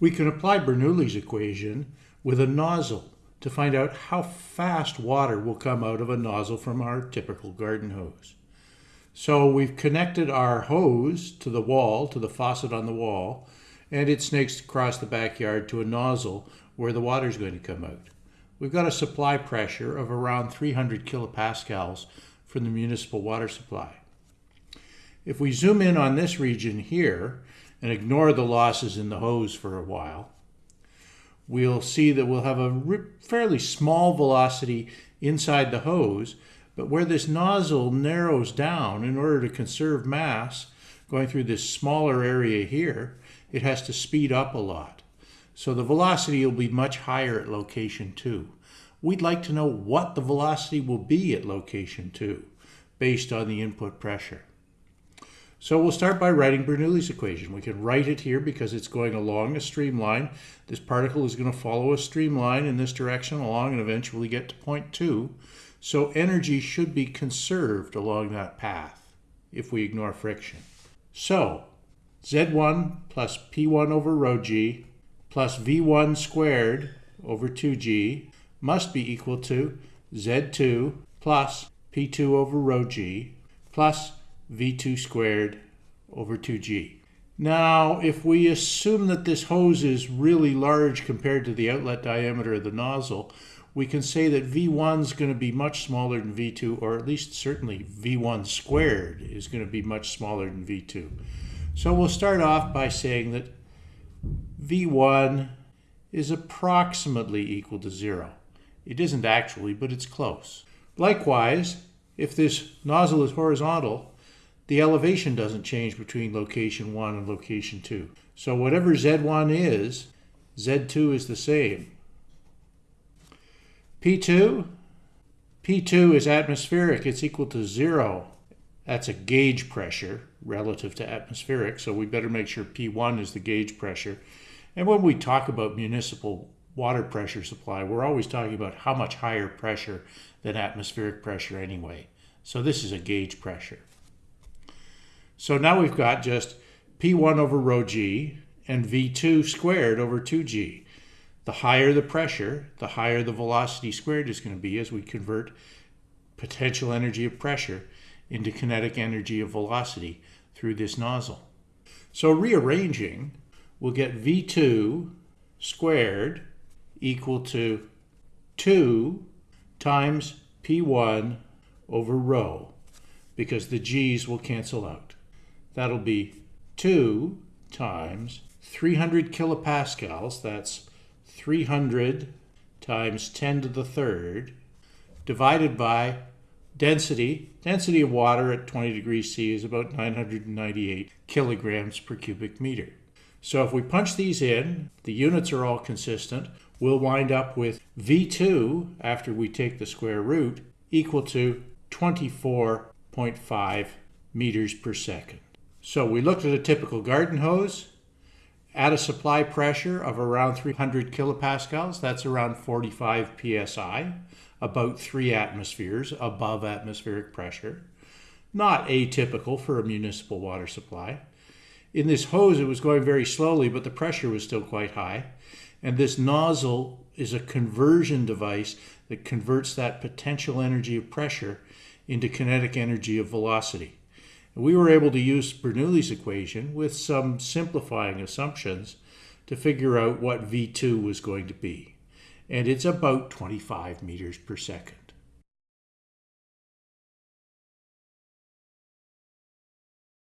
We can apply Bernoulli's equation with a nozzle to find out how fast water will come out of a nozzle from our typical garden hose. So we've connected our hose to the wall, to the faucet on the wall, and it snakes across the backyard to a nozzle where the water is going to come out. We've got a supply pressure of around 300 kilopascals from the municipal water supply. If we zoom in on this region here and ignore the losses in the hose for a while, we'll see that we'll have a fairly small velocity inside the hose, but where this nozzle narrows down in order to conserve mass going through this smaller area here, it has to speed up a lot. So the velocity will be much higher at location 2. We'd like to know what the velocity will be at location 2 based on the input pressure. So we'll start by writing Bernoulli's equation. We can write it here because it's going along a streamline. This particle is going to follow a streamline in this direction along and eventually get to point 2. So energy should be conserved along that path if we ignore friction. So Z1 plus P1 over rho g plus V1 squared over 2g must be equal to Z2 plus P2 over rho g plus V2 squared over 2g. Now, if we assume that this hose is really large compared to the outlet diameter of the nozzle, we can say that V1 is going to be much smaller than V2, or at least certainly V1 squared is going to be much smaller than V2. So we'll start off by saying that V1 is approximately equal to zero. It isn't actually, but it's close. Likewise, if this nozzle is horizontal, the elevation doesn't change between location 1 and location 2. So whatever Z1 is, Z2 is the same. P2, P2 is atmospheric. It's equal to 0. That's a gauge pressure relative to atmospheric, so we better make sure P1 is the gauge pressure. And when we talk about municipal water pressure supply, we're always talking about how much higher pressure than atmospheric pressure anyway. So this is a gauge pressure. So now we've got just P1 over rho g and V2 squared over 2g. The higher the pressure, the higher the velocity squared is going to be as we convert potential energy of pressure into kinetic energy of velocity through this nozzle. So rearranging, we'll get V2 squared equal to 2 times P1 over rho because the g's will cancel out. That'll be 2 times 300 kilopascals, that's 300 times 10 to the third, divided by density. Density of water at 20 degrees C is about 998 kilograms per cubic meter. So if we punch these in, the units are all consistent, we'll wind up with V2, after we take the square root, equal to 24.5 meters per second. So we looked at a typical garden hose at a supply pressure of around 300 kilopascals. That's around 45 psi, about three atmospheres above atmospheric pressure. Not atypical for a municipal water supply. In this hose, it was going very slowly, but the pressure was still quite high. And this nozzle is a conversion device that converts that potential energy of pressure into kinetic energy of velocity. We were able to use Bernoulli's equation with some simplifying assumptions to figure out what V2 was going to be. And it's about 25 meters per second.